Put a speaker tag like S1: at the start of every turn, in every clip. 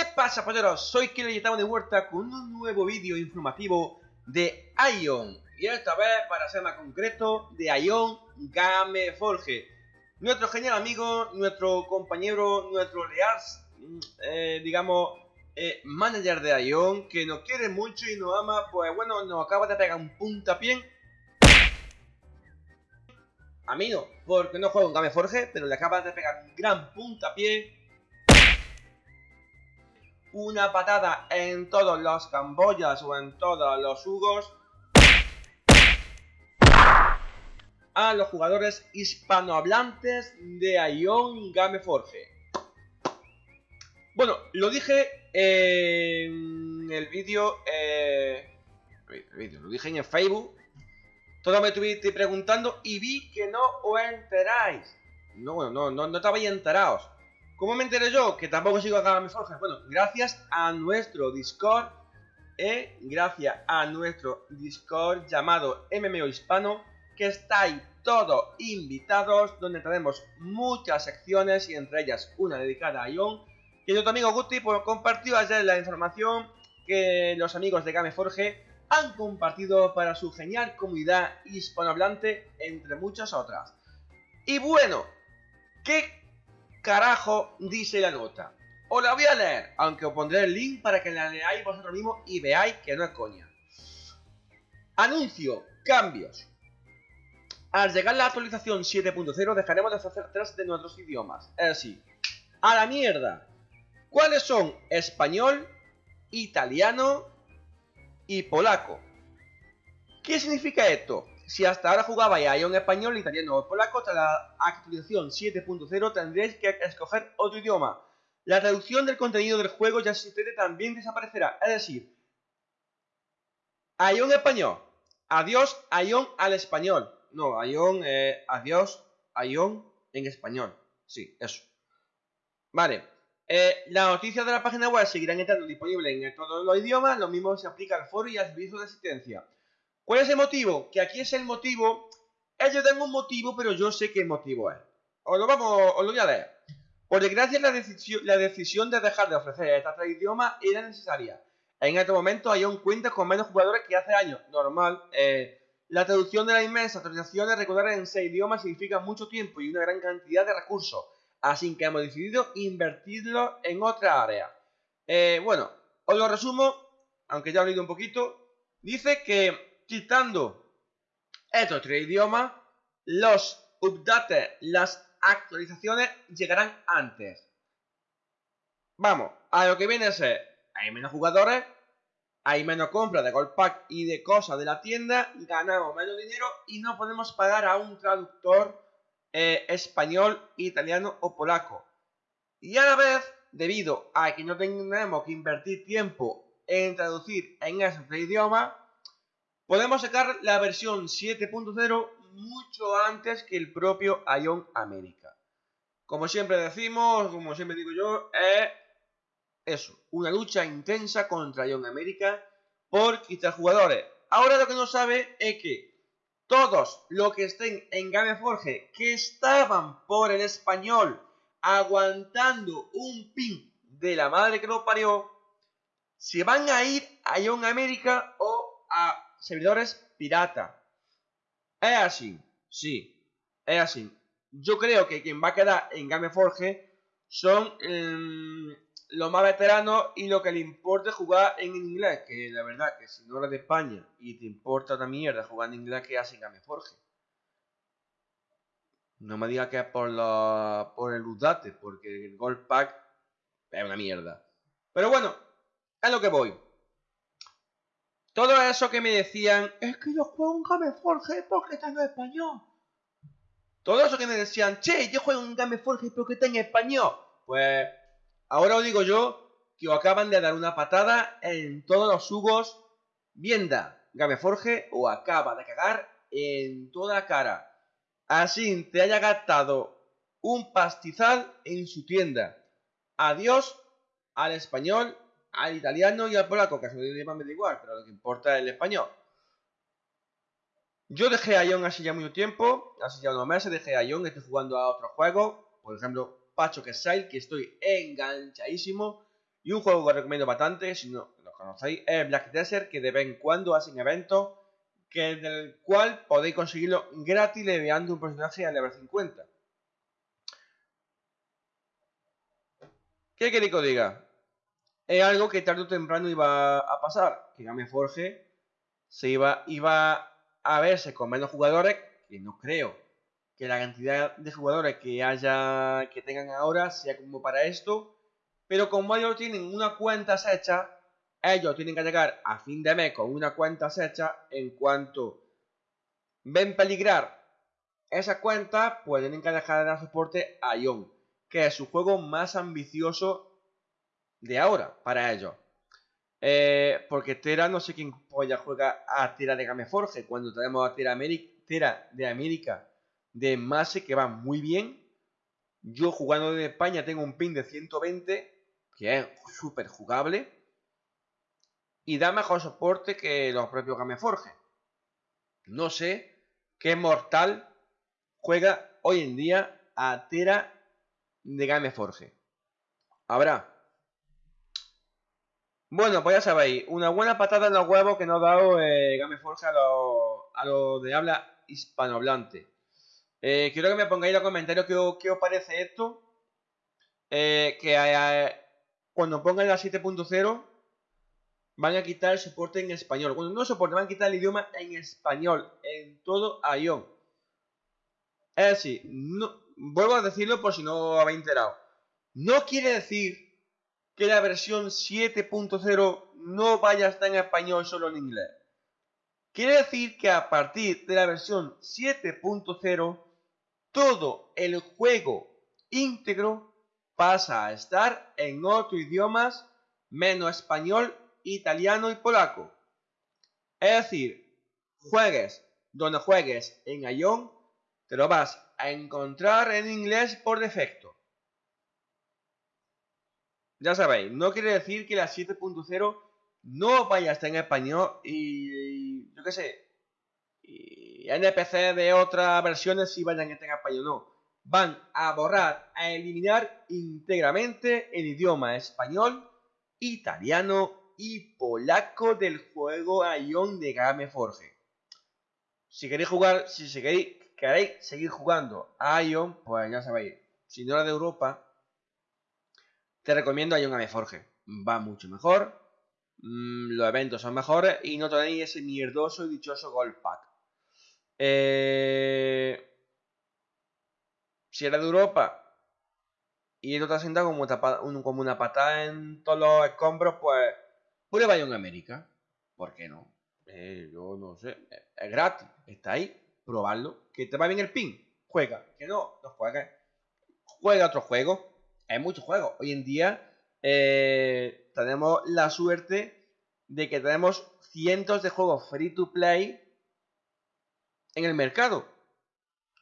S1: ¿Qué pasa, polleros? Soy Killer y estamos de vuelta con un nuevo vídeo informativo de Ion. Y esta vez, para ser más concreto, de Ion Gameforge. Nuestro genial amigo, nuestro compañero, nuestro leal, eh, digamos, eh, manager de Ion, que nos quiere mucho y nos ama, pues bueno, nos acaba de pegar un puntapié. A mí no, porque no juego en Gameforge, pero le acaba de pegar un gran puntapié una patada en todos los camboyas o en todos los hugos a los jugadores hispanohablantes de Ion Gameforge. Bueno, lo dije en el vídeo, eh, lo dije en el Facebook. Todo me estuviste preguntando y vi que no os enteráis. No, no, no, no estabais enterados. ¿Cómo me enteré yo? Que tampoco sigo acá mis. Bueno, gracias a nuestro Discord. Eh, gracias a nuestro Discord llamado MMO Hispano. Que estáis todos invitados. Donde tenemos muchas secciones y entre ellas una dedicada a Ion. Que nuestro amigo Guti pues, compartió ayer la información que los amigos de Gameforge han compartido para su genial comunidad hispanohablante, entre muchas otras. Y bueno, ¿qué carajo dice la nota? Os la voy a leer, aunque os pondré el link para que la leáis vosotros mismos y veáis que no es coña. Anuncio, cambios. Al llegar la actualización 7.0 dejaremos de hacer tres de nuestros idiomas. Es decir, a la mierda. ¿Cuáles son español, italiano y polaco? ¿Qué significa esto? Si hasta ahora jugaba ya un español, italiano o polaco, tras la actualización 7.0 tendréis que escoger otro idioma. La traducción del contenido del juego ya existente también desaparecerá. Es decir, Ion español. Adiós, Ion al español. No, Ion, eh, adiós, Ion en español. Sí, eso. Vale. Eh, las noticias de la página web seguirán estando disponibles en todos los idiomas. Lo mismo se aplica al foro y al servicio de asistencia. ¿Cuál es el motivo? Que aquí es el motivo. Ellos dan un motivo, pero yo sé qué motivo es. Os lo vamos, os lo voy a leer. Por desgracia, la decisión, la decisión de dejar de ofrecer estas tres idiomas era necesaria. En este momento hay un cuenta con menos jugadores que hace años. Normal. Eh, la traducción de las inmensas actualizaciones recordar en seis idiomas significa mucho tiempo y una gran cantidad de recursos. Así que hemos decidido invertirlo en otra área. Eh, bueno, os lo resumo, aunque ya he leído un poquito. Dice que quitando estos tres idiomas, los updates, las actualizaciones llegarán antes. Vamos, a lo que viene a ser, hay menos jugadores, hay menos compras de Gold Pack y de cosas de la tienda, ganamos menos dinero y no podemos pagar a un traductor eh, español, italiano o polaco. Y a la vez, debido a que no tenemos que invertir tiempo en traducir en esos tres idiomas, Podemos sacar la versión 7.0 mucho antes que el propio Ion América. Como siempre decimos, como siempre digo yo, es eso, una lucha intensa contra Ion América por quitar jugadores. Ahora lo que no sabe es que todos los que estén en Gameforge que estaban por el español aguantando un pin de la madre que lo parió, se van a ir a Ion América servidores pirata. Es así, sí, es así. Yo creo que quien va a quedar en Gameforge son em, los más veteranos y lo que le importa jugar en inglés. Que la verdad que si no eres de España y te importa una mierda jugar en inglés, ¿qué hace en Gameforge? No me digas que es por, por el Udate, porque el Gold Pack es una mierda. Pero bueno, es lo que voy. Todo eso que me decían, es que yo juego un Gameforge porque tengo español. Todo eso que me decían, che, yo juego un Gameforge porque tengo español. Pues ahora os digo yo que os acaban de dar una patada en todos los jugos vienda Gameforge o acaba de cagar en toda cara. Así te haya gastado un pastizal en su tienda. Adiós al español al italiano y al polaco, que a su idioma me da igual, pero lo que importa es el español. Yo dejé a Ion hace ya mucho tiempo, hace ya unos meses dejé a Ion, estoy jugando a otros juegos, por ejemplo, Pacho que que estoy enganchadísimo. Y un juego que os recomiendo bastante, si no lo conocéis, es Black Desert, que de vez en cuando hacen eventos que del cual podéis conseguirlo gratis leveando un personaje a level 50. ¿Qué queréis que os diga? Es algo que tarde o temprano iba a pasar, que Game Forge se iba, iba a verse con menos jugadores, que no creo que la cantidad de jugadores que haya que tengan ahora sea como para esto, pero como ellos tienen una cuenta hecha, ellos tienen que llegar a fin de mes con una cuenta hecha en cuanto ven peligrar esa cuenta, pues tienen que dejar de dar soporte a Ion, que es su juego más ambicioso de ahora para ellos. Eh, porque Tera, no sé quién ya juega a Tera de Gameforge, cuando tenemos a Tera, Tera de América de Mase que va muy bien. Yo jugando en España tengo un pin de 120, que es súper jugable. Y da mejor soporte que los propios Gameforge. No sé qué mortal juega hoy en día a Tera de Gameforge. Habrá. Bueno, pues ya sabéis, una buena patada en los huevos que nos ha dado eh, Gameforge a lo de habla hispanohablante. Eh, quiero que me pongáis en los comentarios qué, os parece esto. Eh, que cuando pongan la 7.0 van a quitar el soporte en español. Cuando no soporte, van a quitar el idioma en español en todo Ion. Es decir, no, vuelvo a decirlo por si no habéis enterado. No quiere decir que la versión 7.0 no vaya a estar en español solo en inglés. Quiere decir que a partir de la versión 7.0 todo el juego íntegro pasa a estar en otros idiomas menos español, italiano y polaco. Es decir, juegues donde juegues en Ion, te lo vas a encontrar en inglés por defecto. Ya sabéis, no quiere decir que la 7.0 no vaya a estar en español y, yo qué sé, y NPC de otras versiones si vayan a estar en español no. Van a borrar, a eliminar íntegramente el idioma español, italiano y polaco del juego Ion de Game Forge. Si queréis jugar, si queréis, queréis seguir jugando a Ion, pues ya sabéis, si no eres de Europa, te recomiendo Ion Game Forge. Va mucho mejor, mm, los eventos son mejores y no tenéis ese mierdoso y dichoso Gold Pack. Eh, si eres de Europa y no te has sentado como, como una patada en todos los escombros, pues prueba en América. ¿Por qué no? Eh, yo no sé. Es gratis. Está ahí. Probarlo. Que te va bien el pin. Juega. Que no, no juega. Juega otro juego. Hay muchos juegos. Hoy en día eh, tenemos la suerte de que tenemos cientos de juegos free to play en el mercado,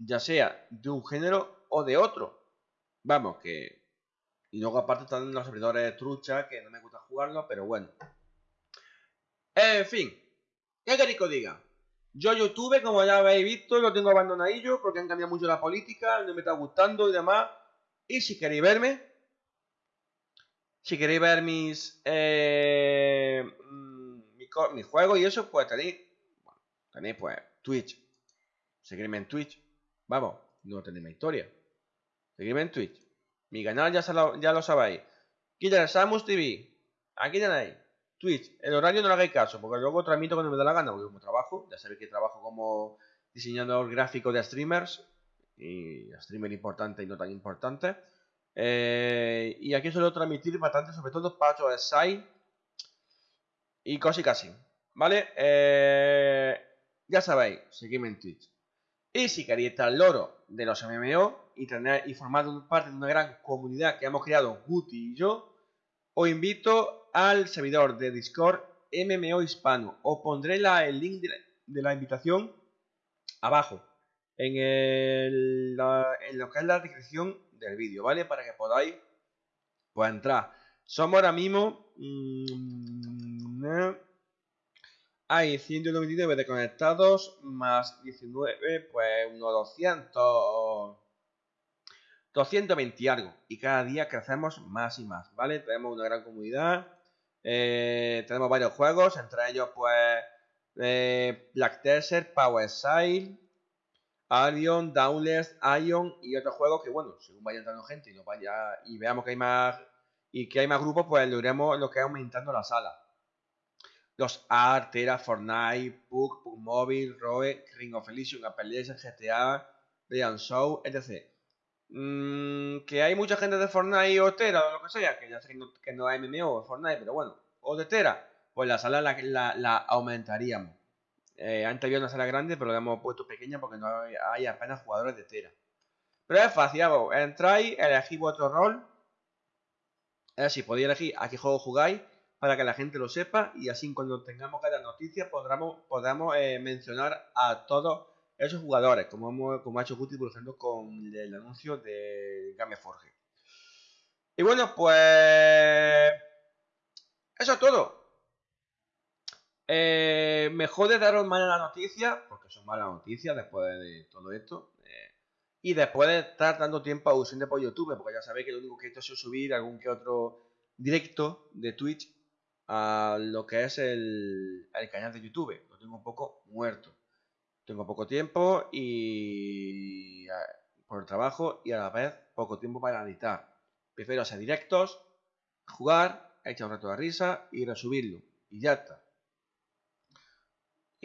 S1: ya sea de un género o de otro. Vamos, que... Y luego aparte están los servidores trucha, que no me gusta jugarlo, pero bueno. En fin, ¿qué queréis que diga? Yo YouTube, como ya habéis visto, lo tengo abandonadillo porque han cambiado mucho la política, no me está gustando y demás. Y si queréis verme, si queréis ver mis, eh, mm, mis, juegos y eso, pues tenéis, tenéis pues Twitch, Seguirme en Twitch. Vamos, no tenéis historia. Seguirme en Twitch. Mi canal ya, lo, ya lo sabéis. Killer Samus TV. Aquí tenéis. Twitch. El horario no le hagáis caso, porque luego transmito cuando me da la gana, porque como trabajo, ya sabéis que trabajo como diseñador gráfico de streamers, y streamer importante y no tan importante. Eh, y aquí suelo transmitir bastante, sobre todo Pacho de Sai y casi casi. ¿Vale? Eh, ya sabéis, seguidme en Twitch. Y si queréis estar al loro de los MMO y, tener, y formar parte de una gran comunidad que hemos creado Guti y yo, os invito al servidor de Discord MMO Hispano. Os pondré el link de la, invitación abajo, en, el, en lo que es la descripción del vídeo, ¿vale? Para que podáis pues, entrar. Somos ahora mismo... Mmm, hay 199 de conectados más 19, pues unos 200. 220 algo. Y cada día crecemos más y más, ¿vale? Tenemos una gran comunidad. Eh, tenemos varios juegos, entre ellos, pues, eh, Black Desert, Power Sail, Arion, Downless, Ion y otros juegos que, bueno, según vaya entrando gente y, nos vaya, y veamos que hay más y que hay más grupos, pues lo lo que aumentando la sala. Los ART, Tera, Fortnite, Pug, Pug Mobile, Roe, Ring of Elysium, Apple GTA, Brian Show, etc. Mm, que hay mucha gente de Fortnite o Tera o lo que sea, que ya sé que no, hay MMO o Fortnite, pero bueno, o de Tera, pues la sala la, aumentaríamos. Eh, antes había una sala grande, pero la hemos puesto pequeña porque no hay, apenas jugadores de Tera. Pero es fácil, entráis, elegís vuestro rol. Es decir, podéis elegir a qué juego jugáis para que la gente lo sepa y así cuando tengamos cada noticia podamos, podamos eh, mencionar a todos esos jugadores, como, hemos, como ha hecho Guti, por ejemplo, con el anuncio de Gameforge. Y bueno, pues... Eso es todo. Eh, mejor de daros malas noticias, porque son malas noticias después de todo esto. Eh, y después de estar dando tiempo ausente por YouTube, porque ya sabéis que lo único que he hecho es subir algún que otro directo de Twitch a lo que es el, el canal de YouTube. Lo tengo un poco muerto. Tengo poco tiempo y por el trabajo y a la vez poco tiempo para editar. Prefiero hacer directos, jugar, echar un rato de risa y resubirlo. Y ya está.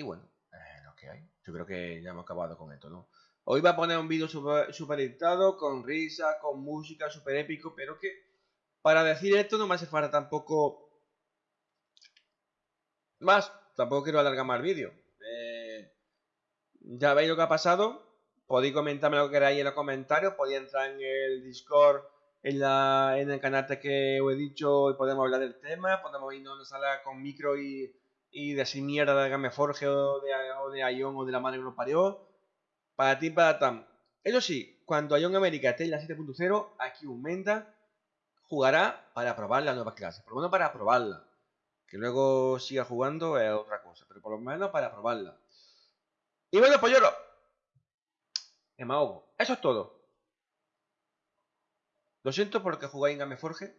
S1: Y bueno, eh, lo que hay. Yo creo que ya hemos acabado con esto, ¿no? Hoy va a poner un vídeo super, super editado, con risa, con música, super épico, pero que para decir esto no me hace falta tampoco más. Tampoco quiero alargar más el vídeo ya veis lo que ha pasado. Podéis comentarme lo que queráis en los comentarios. Podéis entrar en el Discord, en, la, en el canal que os he dicho y podemos hablar del tema. Podemos irnos a una sala con micro y, y decir mierda de Gameforge o de, o de Ion o de la madre que nos parió. Para ti, para Tam. Eso sí, cuando Ion América esté en la 7.0, aquí un Menda jugará para probar la nueva clase. Por lo menos para probarla. Que luego siga jugando es otra cosa. Pero por lo menos para probarla. Y bueno, yo lo... Me ahogo. Eso es todo. Lo siento porque jugáis en Gameforge.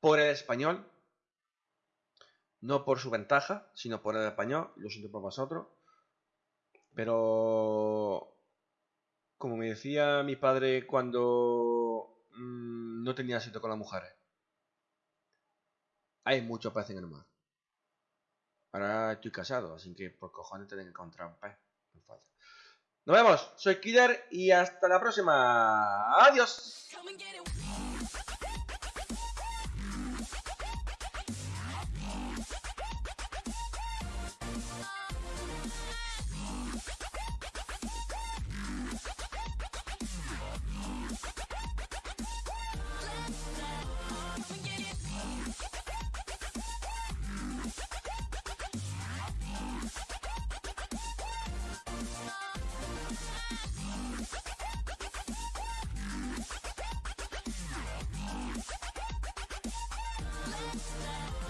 S1: Por el español. No por su ventaja, sino por el español. Lo siento por vosotros. Pero... Como me decía mi padre cuando mm, no tenía sitio con las mujeres. Hay mucho pez en el mar. Ahora estoy casado, así que por cojones tengo que encontrar un pez. Nos vemos, soy Killer y hasta la próxima. Adiós. Stop.